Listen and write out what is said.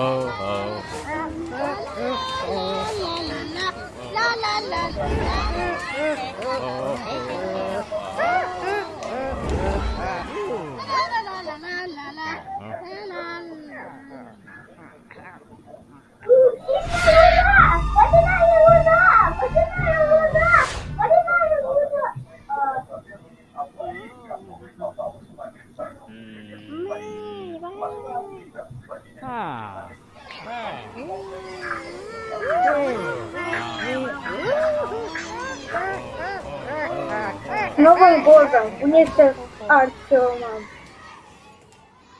ho, ho. Thank you. Новым годом! Вместе с Артемом!